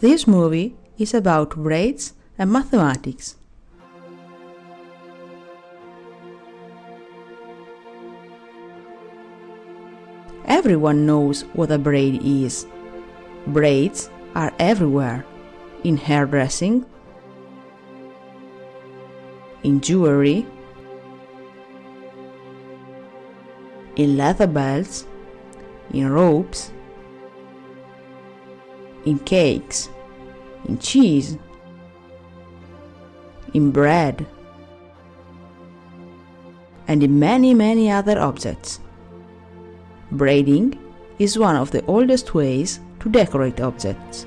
This movie is about braids and mathematics. Everyone knows what a braid is. Braids are everywhere in hairdressing, in jewelry, in leather belts, in ropes, in cakes, in cheese, in bread, and in many, many other objects. Braiding is one of the oldest ways to decorate objects.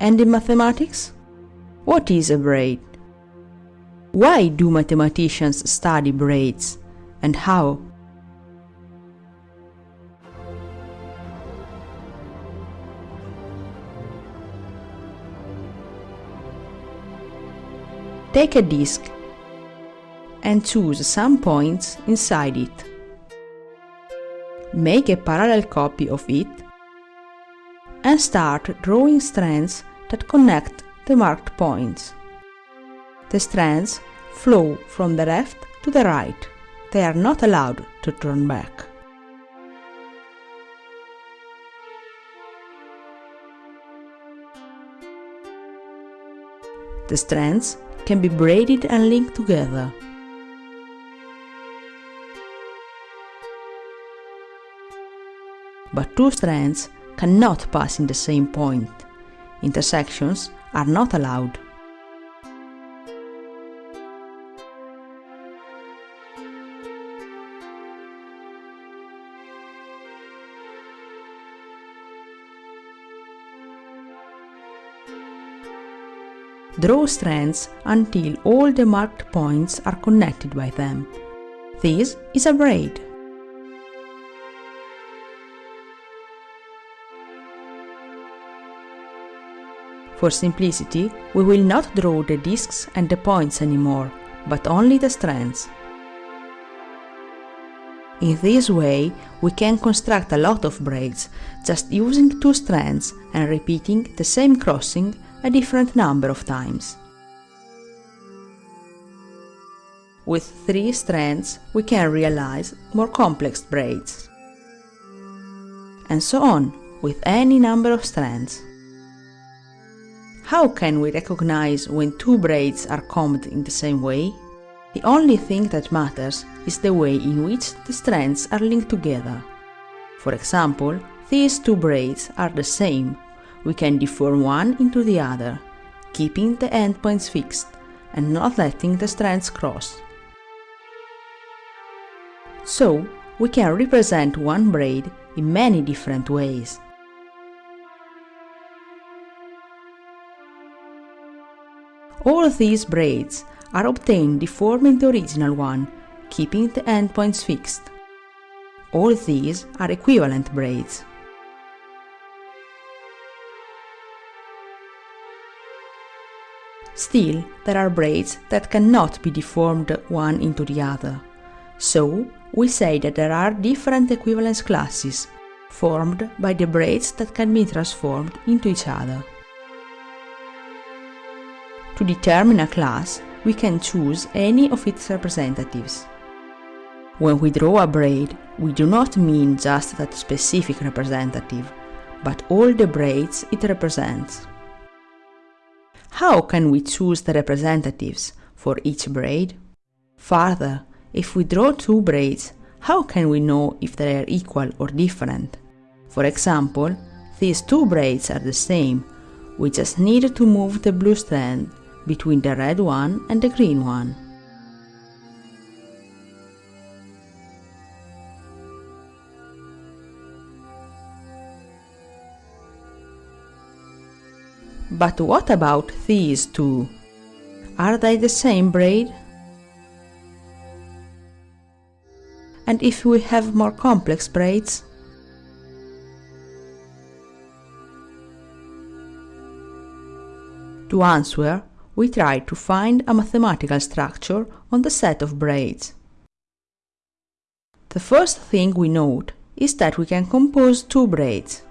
And in mathematics? What is a braid? Why do mathematicians study braids and how? Take a disk and choose some points inside it. Make a parallel copy of it and start drawing strands that connect the marked points. The strands flow from the left to the right. They are not allowed to turn back. The strands can be braided and linked together. But two strands cannot pass in the same point. Intersections are not allowed. Draw strands until all the marked points are connected by them. This is a braid. For simplicity, we will not draw the discs and the points anymore, but only the strands. In this way, we can construct a lot of braids, just using two strands and repeating the same crossing a different number of times. With three strands, we can realize more complex braids. And so on, with any number of strands. How can we recognize when two braids are combed in the same way? The only thing that matters is the way in which the strands are linked together. For example, these two braids are the same. We can deform one into the other, keeping the endpoints fixed and not letting the strands cross. So, we can represent one braid in many different ways. All these braids are obtained deforming the original one, keeping the endpoints fixed. All these are equivalent braids. Still, there are braids that cannot be deformed one into the other. So, we say that there are different equivalence classes, formed by the braids that can be transformed into each other. To determine a class, we can choose any of its representatives. When we draw a braid, we do not mean just that specific representative, but all the braids it represents. How can we choose the representatives for each braid? Further, if we draw two braids, how can we know if they are equal or different? For example, these two braids are the same, we just need to move the blue strand between the red one and the green one. But what about these two? Are they the same braid? And if we have more complex braids? To answer, we try to find a mathematical structure on the set of braids. The first thing we note is that we can compose two braids.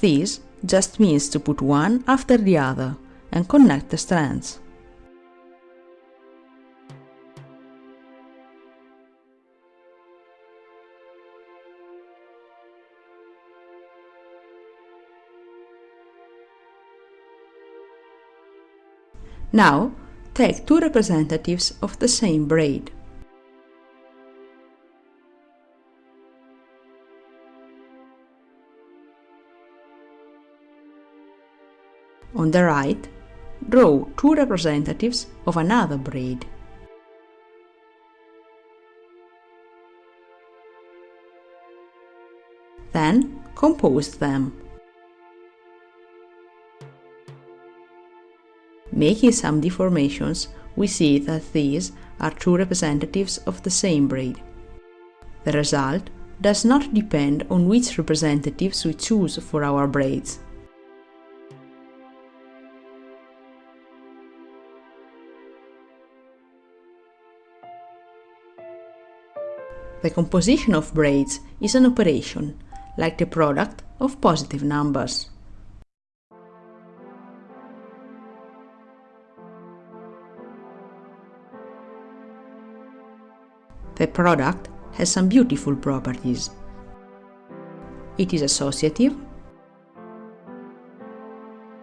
This just means to put one after the other and connect the strands. Now, take two representatives of the same braid. On the right, draw two representatives of another braid. Then compose them. Making some deformations, we see that these are two representatives of the same braid. The result does not depend on which representatives we choose for our braids. The composition of braids is an operation, like the product of positive numbers. The product has some beautiful properties. It is associative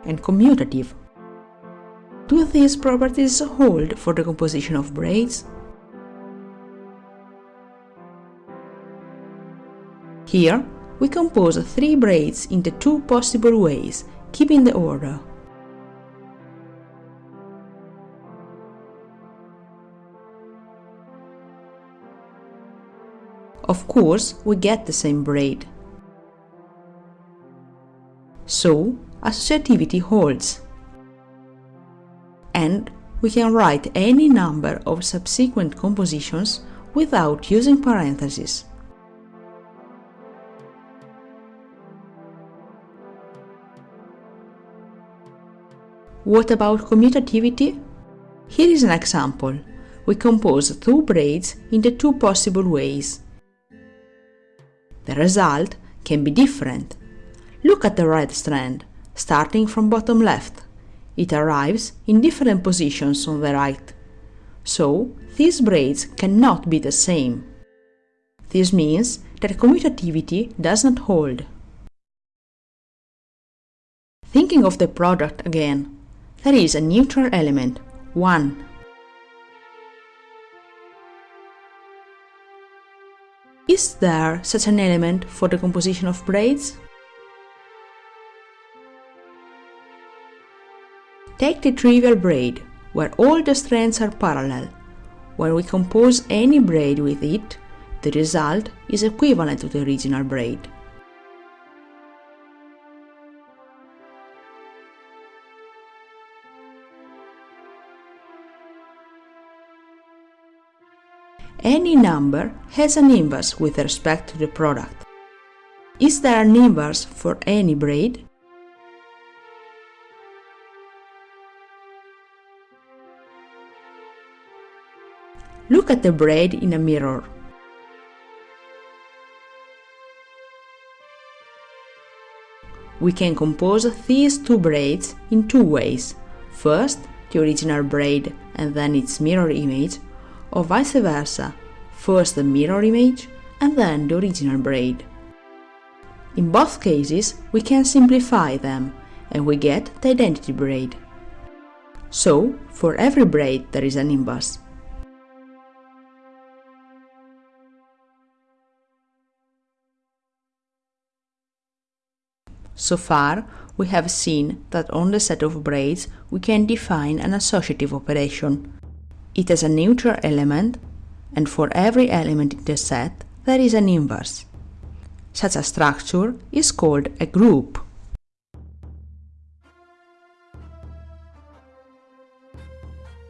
and commutative. Do these properties hold for the composition of braids? Here, we compose three braids in the two possible ways, keeping the order. Of course, we get the same braid. So, associativity holds. And we can write any number of subsequent compositions without using parentheses. What about commutativity? Here is an example. We compose two braids in the two possible ways. The result can be different. Look at the red strand, starting from bottom left. It arrives in different positions on the right. So, these braids cannot be the same. This means that commutativity does not hold. Thinking of the product again, there is a neutral element, 1. Is there such an element for the composition of braids? Take the trivial braid, where all the strands are parallel. When we compose any braid with it, the result is equivalent to the original braid. Any number has an inverse with respect to the product. Is there an inverse for any braid? Look at the braid in a mirror. We can compose these two braids in two ways. First, the original braid and then its mirror image, or vice versa, first the mirror image and then the original braid. In both cases, we can simplify them and we get the identity braid. So, for every braid there is an inverse. So far, we have seen that on the set of braids we can define an associative operation. It has a neutral element, and for every element in the set, there is an inverse. Such a structure is called a group.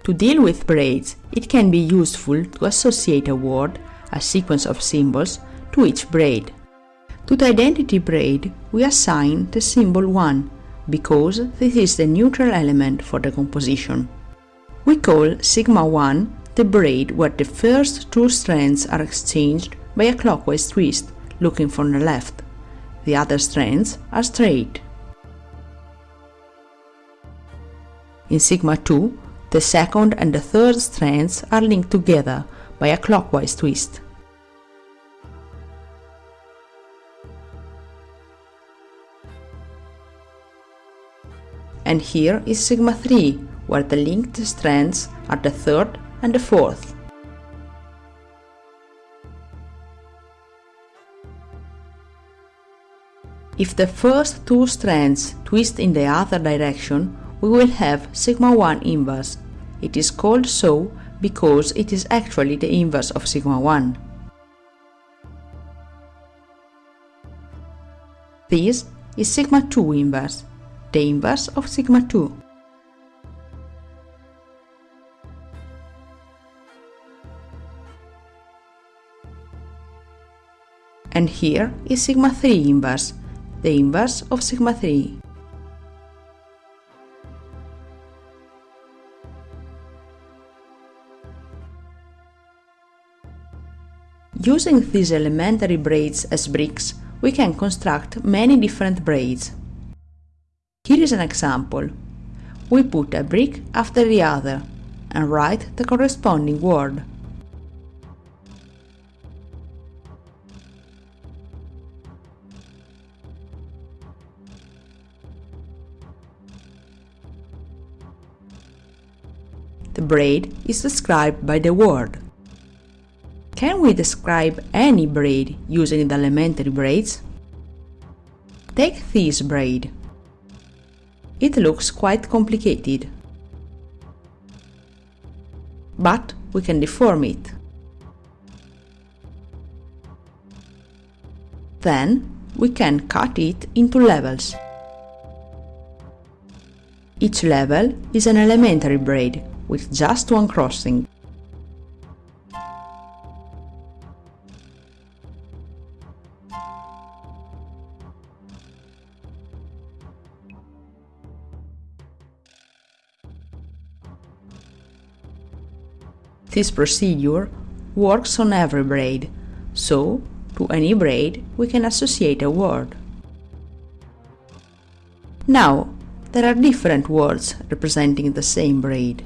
To deal with braids, it can be useful to associate a word, a sequence of symbols, to each braid. To the identity braid, we assign the symbol 1, because this is the neutral element for the composition. We call sigma 1 the braid where the first two strands are exchanged by a clockwise twist, looking from the left. The other strands are straight. In sigma 2, the second and the third strands are linked together by a clockwise twist. And here is sigma 3, where the linked strands are the third and the fourth. If the first two strands twist in the other direction, we will have sigma 1 inverse. It is called so because it is actually the inverse of sigma 1. This is sigma 2 inverse, the inverse of sigma 2. And here is sigma 3 inverse, the inverse of sigma 3. Using these elementary braids as bricks, we can construct many different braids. Here is an example. We put a brick after the other and write the corresponding word. The braid is described by the word. Can we describe any braid using the elementary braids? Take this braid. It looks quite complicated. But we can deform it. Then we can cut it into levels. Each level is an elementary braid with just one crossing. This procedure works on every braid, so to any braid we can associate a word. Now, there are different words representing the same braid.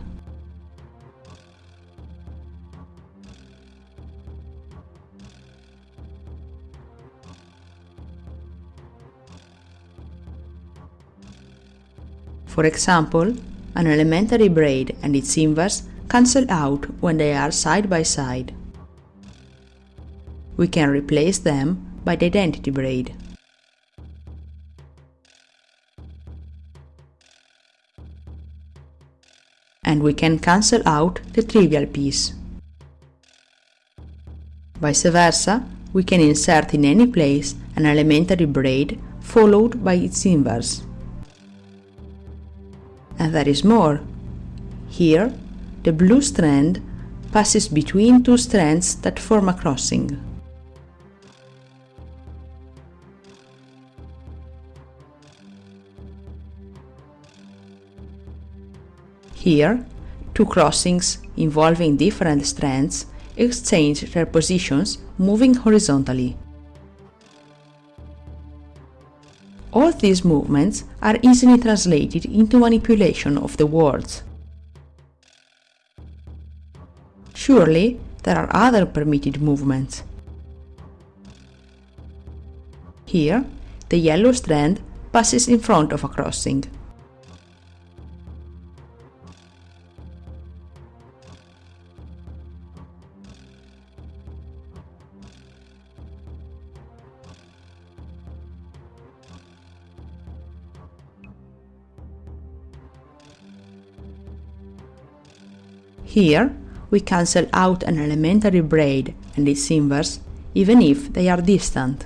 For example, an elementary braid and its inverse cancel out when they are side by side. We can replace them by the identity braid. And we can cancel out the trivial piece. Vice versa, we can insert in any place an elementary braid followed by its inverse. And there is more. Here, the blue strand passes between two strands that form a crossing. Here, two crossings involving different strands exchange their positions moving horizontally. All these movements are easily translated into manipulation of the words. Surely, there are other permitted movements. Here, the yellow strand passes in front of a crossing. Here, we cancel out an elementary braid and its inverse even if they are distant.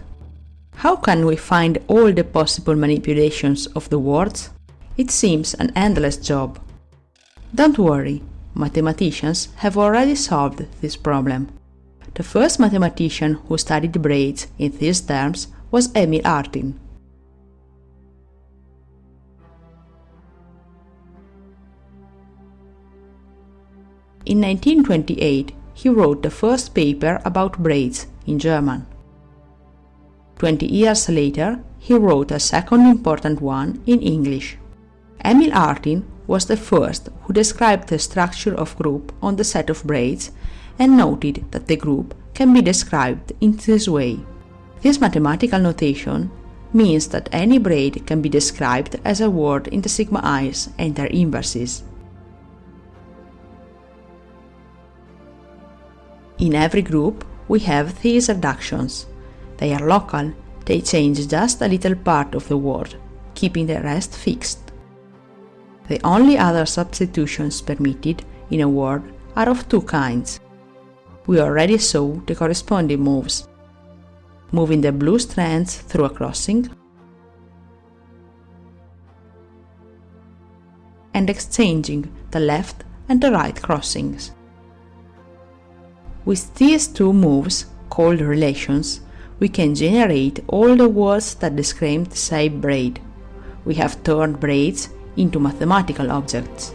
How can we find all the possible manipulations of the words? It seems an endless job. Don't worry, mathematicians have already solved this problem. The first mathematician who studied braids in these terms was Emil Artin. In 1928, he wrote the first paper about braids in German. 20 years later, he wrote a second important one in English. Emil Artin was the first who described the structure of group on the set of braids and noted that the group can be described in this way. This mathematical notation means that any braid can be described as a word in the sigma i's and their inverses. In every group, we have these reductions. They are local, they change just a little part of the word, keeping the rest fixed. The only other substitutions permitted in a word are of two kinds. We already saw the corresponding moves. Moving the blue strands through a crossing and exchanging the left and the right crossings. With these two moves, called relations, we can generate all the words that describe the same braid. We have turned braids into mathematical objects.